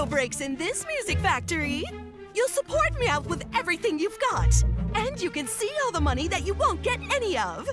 no breaks in this music factory. You'll support me out with everything you've got. And you can see all the money that you won't get any of.